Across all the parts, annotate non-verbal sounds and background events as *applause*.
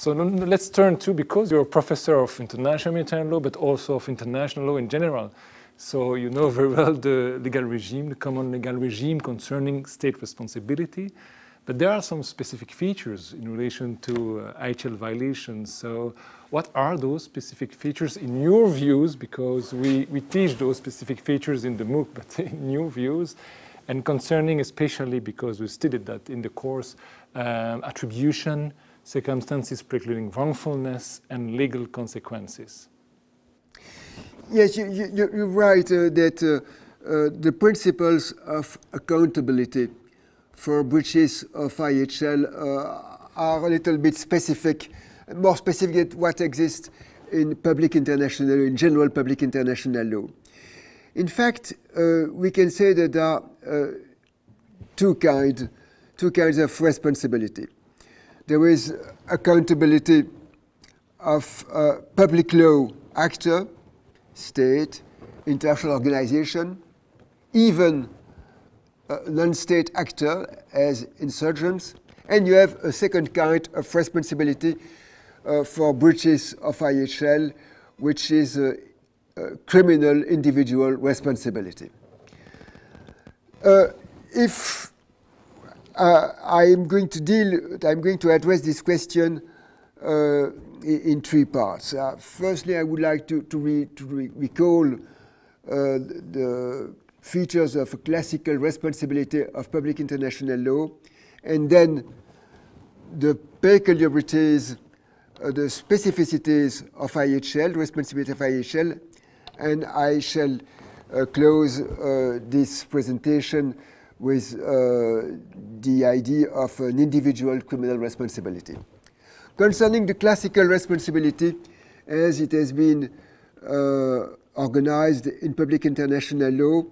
So let's turn to, because you're a professor of international humanitarian law, but also of international law in general. So you know very well the legal regime, the common legal regime concerning state responsibility. But there are some specific features in relation to uh, IHL violations. So what are those specific features in your views? Because we, we teach those specific features in the MOOC, *laughs* but in your views, and concerning especially because we studied that in the course, um, attribution, circumstances precluding wrongfulness, and legal consequences. Yes, you, are you, right uh, that uh, uh, the principles of accountability for breaches of IHL uh, are a little bit specific, more specific than what exists in public international, in general public international law. In fact, uh, we can say that there are uh, two, kind, two kinds of responsibility. There is accountability of public law actor, state, international organization, even non-state actor as insurgents, and you have a second kind of responsibility uh, for breaches of IHL, which is criminal individual responsibility. Uh, if uh, I'm going to deal, I'm going to address this question uh, in, three parts. Uh, firstly, I would like to, to, re, to re recall uh, the features of classical responsibility of public international law, and then the peculiarities, uh, the specificities of IHL, responsibility of IHL, and I shall uh, close this presentation with uh, the idea of an individual criminal responsibility. Concerning the classical responsibility, as it has been uh, organized in public international law,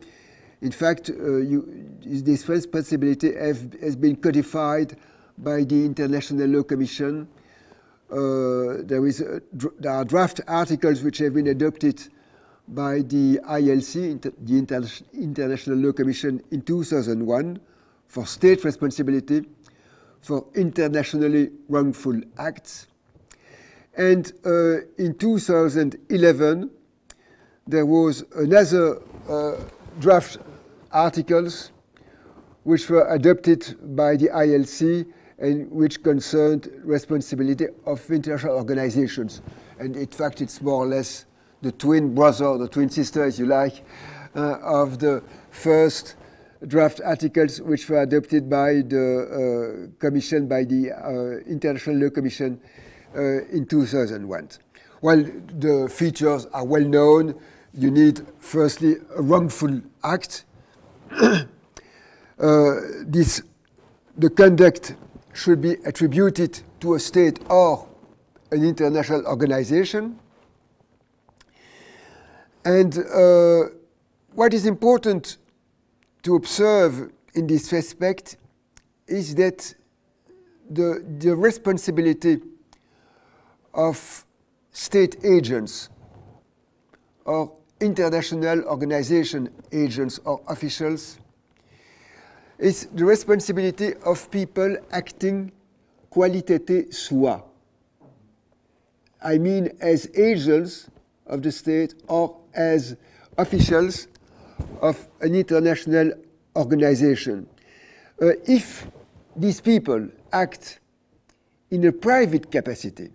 in fact, uh, you, this responsibility have, has been codified by the International Law Commission. Uh, there, is a, there are draft articles which have been adopted by the ILC, the Inter International Law Commission, in 2001 for state responsibility for internationally wrongful acts. And uh, in 2011, there was another uh, draft articles which were adopted by the ILC and which concerned responsibility of international organizations. And in fact, it's more or less the twin brother, the twin sister, as you like, uh, of the first draft articles which were adopted by the uh, Commission, by the uh, International Law Commission uh, in 2001. Well, the features are well known. You need, firstly, a wrongful act *coughs* uh, this, the conduct should be attributed to a state or an international organization. And uh, what is important to observe in this respect is that the, the responsibility of state agents or international organization agents or officials is the responsibility of people acting qualité soi. I mean as agents of the state or as officials of an international organization. Uh, if these people act in a private capacity,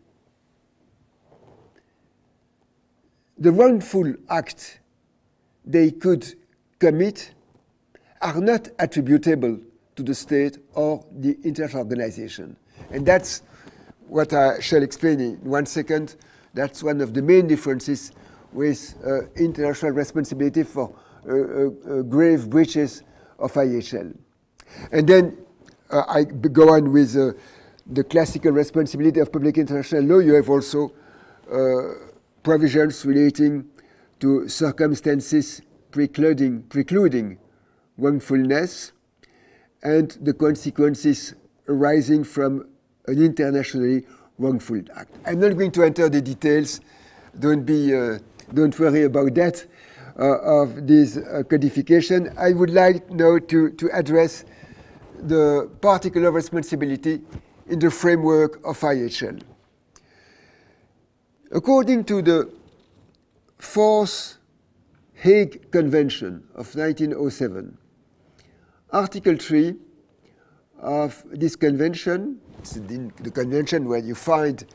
the wrongful acts they could commit are not attributable to the state or the international organization. And that's what I shall explain in one second. That's one of the main differences with uh, international responsibility for uh, uh, uh grave breaches of IHL. And then uh, I go on with the classical responsibility of public international law. You have also provisions relating to circumstances precluding, precluding wrongfulness and the consequences arising from an internationally wrongful act. I'm not going to enter the details. Don't be, uh, don't worry about that uh, of this uh, codification. I would like now to, to address the particular responsibility in the framework of IHL. According to the Fourth Hague Convention of 1907, Article 3 of this convention, the convention where you find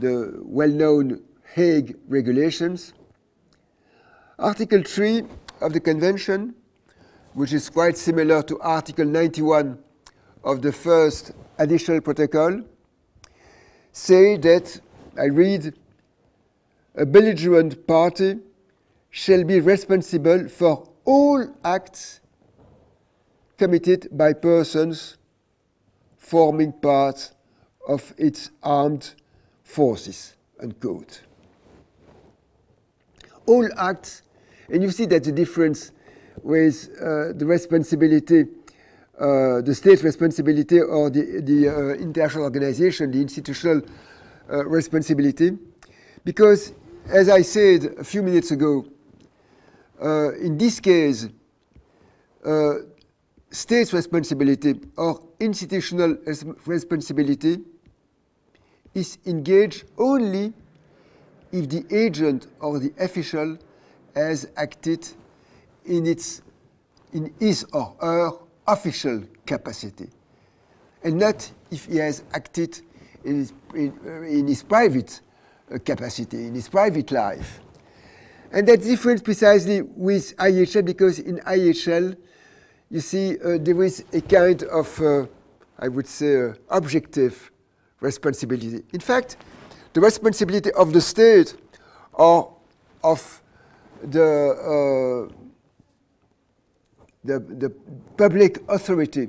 the well-known Hague regulations. Article 3 of the convention, which is quite similar to Article 91 of the first additional protocol, say that, I read, a belligerent party shall be responsible for all acts committed by persons forming part of its armed forces, unquote. All acts, and you see that the difference with uh, the responsibility, uh, the state responsibility or the, the uh, international organization, the institutional uh, responsibility, because as I said a few minutes ago, uh, in this case, uh, state's responsibility or institutional responsibility is engaged only if the agent or the official has acted in, its, in his or her official capacity, and not if he has acted in his, in, in his private uh, capacity, in his private life. And that's different precisely with IHL because in IHL, you see, uh, there is a kind of, uh, I would say, uh, objective responsibility. In fact, the responsibility of the state or of the, uh, the, the public authority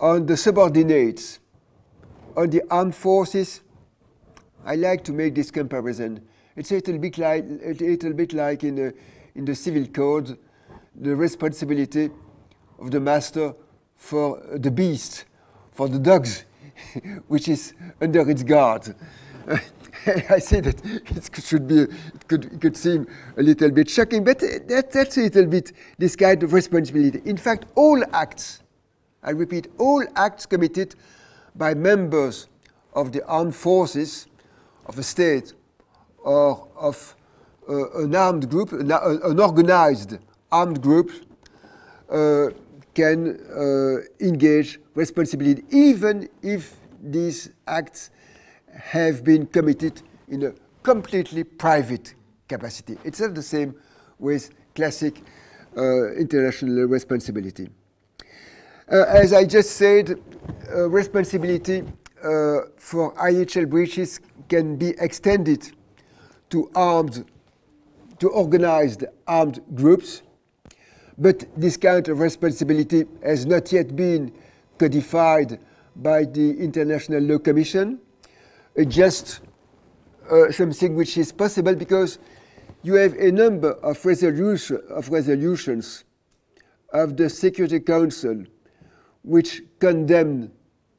on the subordinates, on the armed forces, I like to make this comparison. It's a little bit like, a little bit like in, the, in the civil code, the responsibility of the master for the beast, for the dogs, *laughs* which is under its guard. *laughs* *laughs* I say that it should be, it could, it could seem a little bit shocking, but that, that's a little bit this kind of responsibility. In fact, all acts, I repeat, all acts committed by members of the armed forces of a state or of uh, an armed group, an, an organized armed group uh, can uh, engage responsibility, even if these acts have been committed in a completely private capacity. It's not the same with classic uh, international responsibility. Uh, as I just said, uh, responsibility uh, for IHL breaches can be extended to armed, to organized armed groups but this kind of responsibility has not yet been codified by the International Law Commission. It's just uh, something which is possible because you have a number of, resolution, of resolutions of the Security Council which condemn,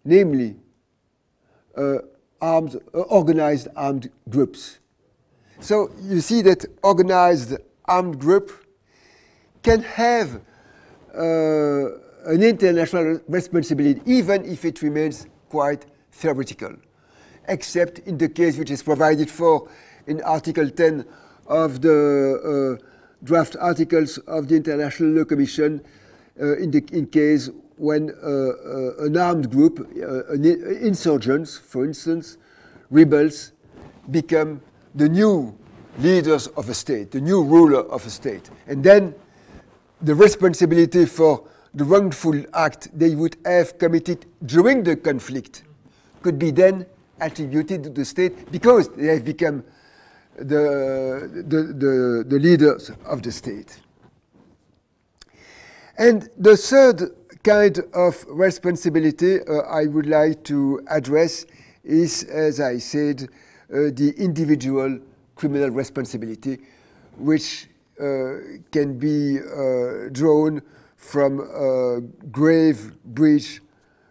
namely, uh, armed, uh, organized armed groups. So you see that organized armed group can have uh, an international responsibility, even if it remains quite theoretical, except in the case which is provided for in Article 10 of the uh, draft articles of the International Law Commission uh, in, the, in case when uh, uh, an armed group, uh, insurgents, for instance, rebels, become the new leaders of a state, the new ruler of a state. And then the responsibility for the wrongful act they would have committed during the conflict could be then attributed to the state because they have become the, the, the, the leaders of the state. And the third kind of responsibility uh, I would like to address is, as I said, uh, the individual criminal responsibility, which uh, can be uh, drawn from a grave breach,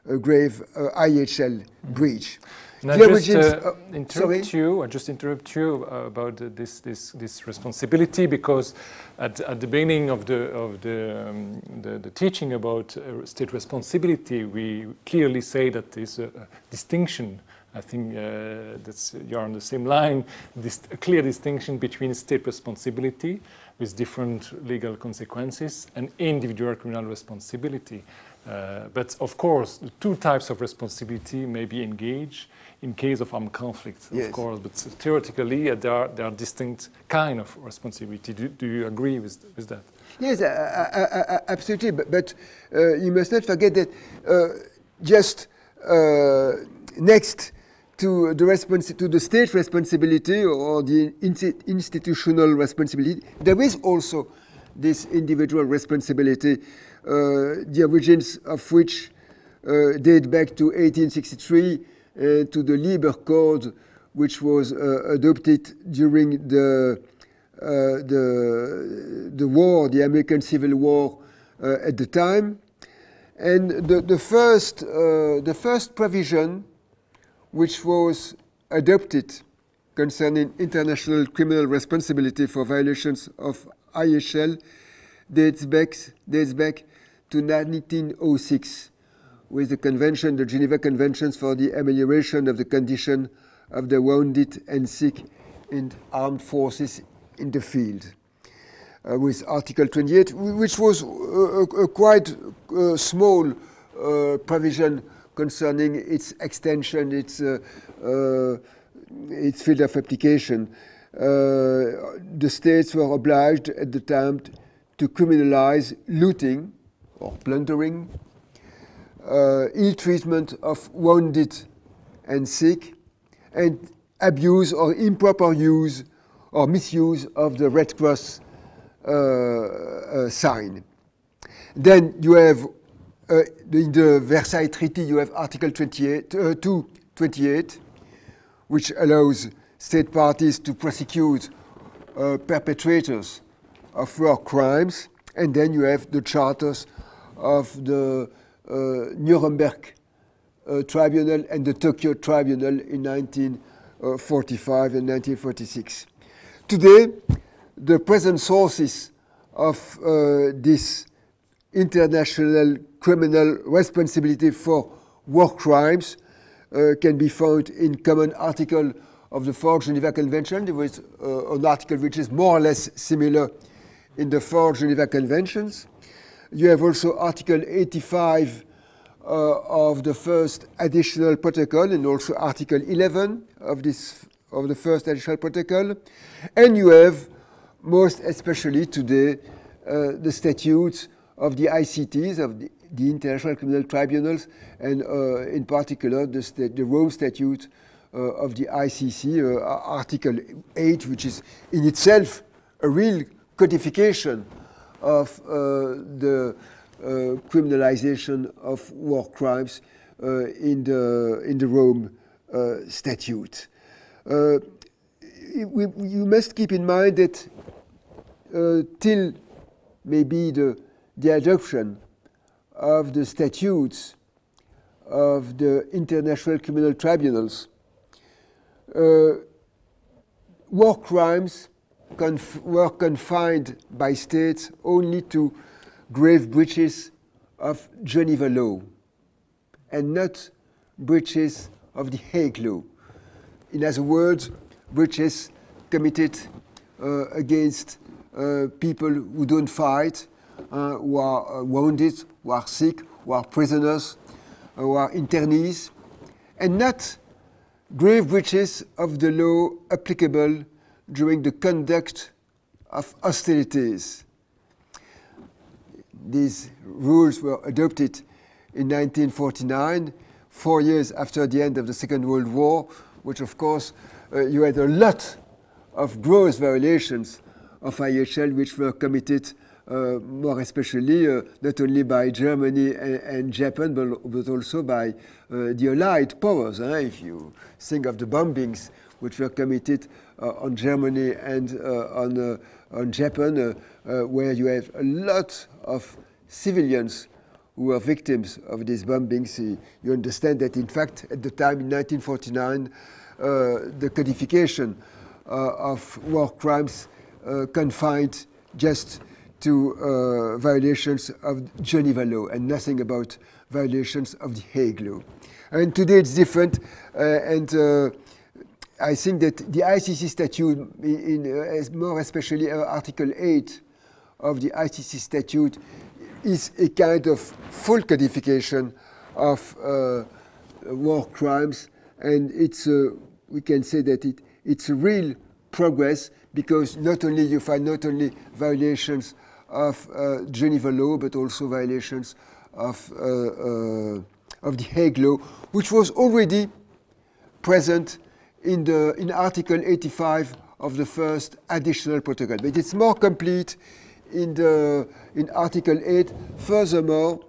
a grave uh, IHL breach. And I just uh, interrupt sorry? you. I just interrupt you uh, about this this this responsibility because at, at the beginning of the of the um, the, the, teaching about uh, state responsibility, we clearly say that there's a, a distinction I think uh, that's you're on the same line. This a clear distinction between state responsibility with different legal consequences and individual criminal responsibility. Uh, but of course, the two types of responsibility may be engaged in case of armed conflict, yes. of course. But theoretically, uh, there, are, there are distinct kind of responsibility. Do, do you agree with, with that? Yes, absolutely. But, but uh, you must not forget that uh, just uh, next to the to the state responsibility or the in- institutional responsibility, there is also this individual responsibility, uh, the origins of which uh, date back to 1863 uh, to the Lieber Code, which was uh, adopted during the uh, the, the war, the American Civil War uh, at the time. And the, the, first, uh, the first provision which was adopted concerning international criminal responsibility for violations of IHL dates back, dates back to 1906 with the convention, the Geneva Conventions for the amelioration of the condition of the wounded and sick in armed forces in the field. Uh, with Article 28, which was a, a quite uh, small uh, provision concerning its extension, its, uh, uh, its field of application. Uh, the states were obliged at the time to criminalize looting or plundering, ill treatment of wounded and sick, and abuse or improper use or misuse of the Red Cross uh, uh, sign. Then you have, uh, in the Versailles Treaty, you have Article 28, 228, which allows state parties to prosecute perpetrators of war crimes. And then you have the charters of the uh, Nuremberg uh, Tribunal and the Tokyo Tribunal in 1945 and 1946. Today, the present sources of uh, this international criminal responsibility for war crimes uh, can be found in common article of the Fourth Geneva Convention. There was uh, an article which is more or less similar in the four Geneva Conventions. You have also Article 85 uh, of the first additional protocol and also Article 11 of this of the first additional protocol. And you have, most especially today, uh, the statutes of the ICTs, of the, the International Criminal Tribunals, and uh, in particular the, the Rome Statute uh, of the ICC, uh, Article 8, which is in itself a real codification of uh, the uh, criminalization of war crimes in, the, in the Rome Statute. Uh, we, you must keep in mind that uh, till maybe the, the adoption of the statutes of the international criminal tribunals, uh, war crimes were confined by states only to grave breaches of Geneva law and not breaches of the Hague law. In other words, breaches committed uh, against uh, people who don't fight, uh, who are uh, wounded, who are sick, who are prisoners, uh, who are internees, and not grave breaches of the law applicable during the conduct of hostilities. These rules were adopted in 1949, four years after the end of the Second World War, which of course uh, you had a lot of gross violations of IHL which were committed uh, more especially uh, not only by Germany and, and Japan, but, but, also by uh, the Allied powers. If you think of the bombings which were committed on Germany and uh, on, on Japan, where you have a lot of civilians who were victims of these bombings, you understand that in fact at the time in 1949, uh, the codification uh, of war crimes uh, confined just to violations of Geneva law and nothing about violations of the Hague Law. And today it's different, uh, and uh, I think that the ICC statute, in, in more especially Article 8 of the ICC statute, is a kind of full codification of war crimes, and it's we can say that it, it's a real progress because not only you find not only violations of uh, Geneva law, but also violations of, uh, uh, of the Hague law, which was already present in, the, in Article 85 of the first additional protocol. But it's more complete in, the, in Article 8. Furthermore,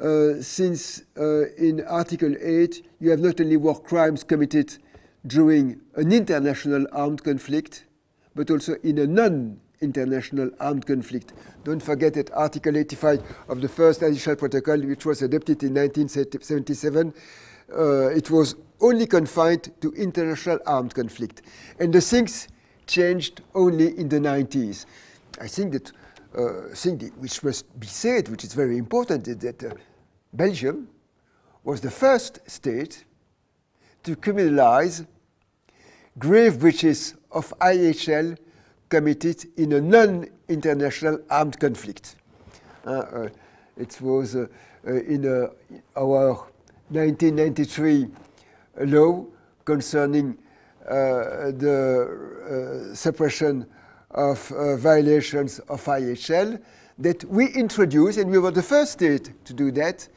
uh, since uh, in Article 8 you have not only war crimes committed during an international armed conflict, but also in a non-international armed conflict. Don't forget that Article 85 of the first additional protocol, which was adopted in 1977, uh, it was only confined to international armed conflict. And the things changed only in the 90s. I think that uh, thing which must be said, which is very important, is that uh, Belgium was the first state to criminalize grave breaches of IHL committed in a non-international armed conflict. Uh, uh, it was uh, uh in our 1993 law concerning uh, the suppression of violations of IHL that we introduced, and we were the first state to do that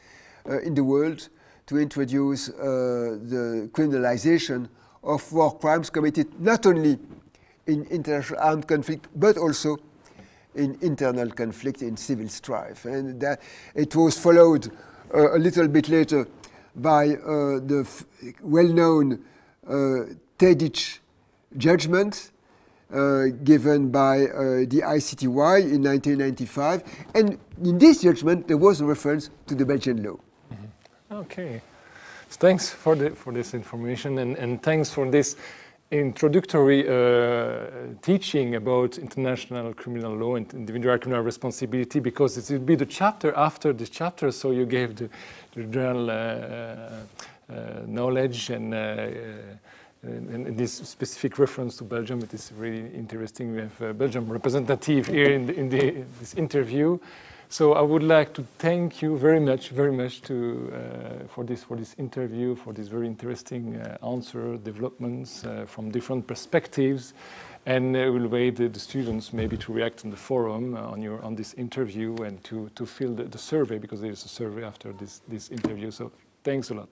in the world, to introduce the criminalization of war crimes committed not only in international armed conflict, but also in internal conflict, in civil strife. And that it was followed uh, a little bit later by uh, the well-known uh, Tadić judgment uh, given by the ICTY in 1995. And in this judgment, there was a reference to the Belgian law. Mm -hmm. Okay. Thanks for, the, for this information and, and thanks for this introductory uh, teaching about international criminal law and individual criminal responsibility because it will be the chapter after this chapter so you gave the, the general uh, uh, knowledge and, uh, and, and, this specific reference to Belgium. It is really interesting. We have a Belgium representative here in, the, in the, this interview so I would like to thank you very much, very much to, uh, for, this, for this interview, for this very interesting uh, answer, developments uh, from different perspectives. And we'll wait the, the, students maybe to react on the forum uh, on, your, on this interview and to, to fill the, the survey because there is a survey after this, this interview. So thanks a lot.